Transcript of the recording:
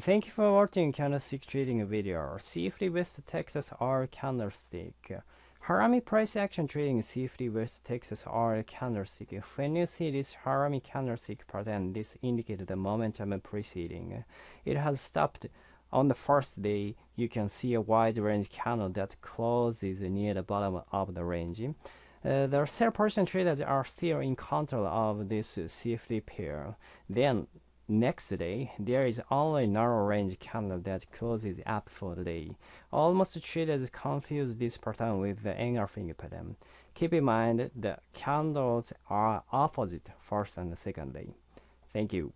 Thank you for watching candlestick trading video. CFD West Texas R candlestick. Harami price action trading CFD West Texas R candlestick. When you see this Harami candlestick pattern, this indicates the momentum preceding. It has stopped on the first day. You can see a wide range candle that closes near the bottom of the range. Uh, the sell person traders are still in control of this CFD pair. Then Next day, there is only a narrow range candle that closes up for the day. Almost traders confuse this pattern with the engulfing pattern. Keep in mind the candles are opposite first and second day. Thank you.